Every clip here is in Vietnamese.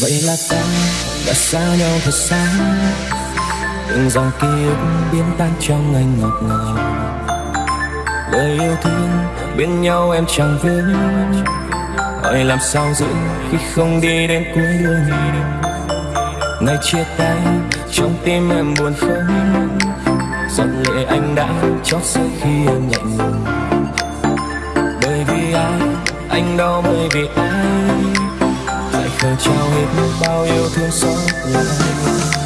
vậy là ta đã xa nhau thật xa. Từng dòng ký ức biến tan trong anh ngọt ngào. Lời yêu thương bên nhau em chẳng vướng hỏi làm sao giữ khi không đi đến cuối đường? Ngày chia tay, trong tim em buồn không giọt lệ anh đã chót rơi khi em lạnh lùng bởi vì ai, anh đau bởi vì ai? Lại trao hết bao yêu thương xót lại.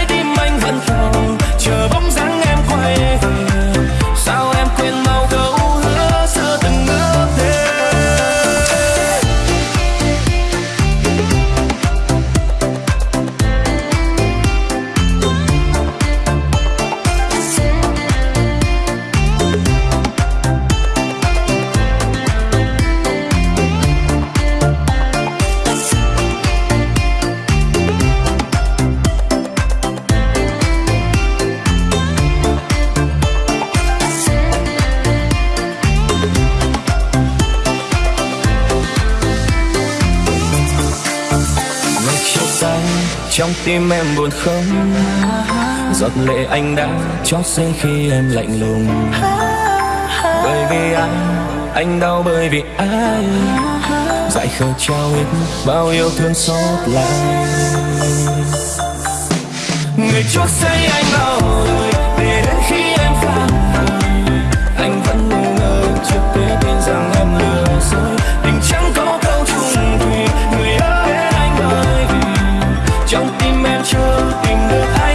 trong tim em buồn không? Giọt lệ anh đã chót rơi khi em lạnh lùng. Bởi vì anh anh đau bởi vì ai? Dại khờ trao hết bao yêu thương xót lại. Người chót say anh bao trong tim em chưa tìm được ai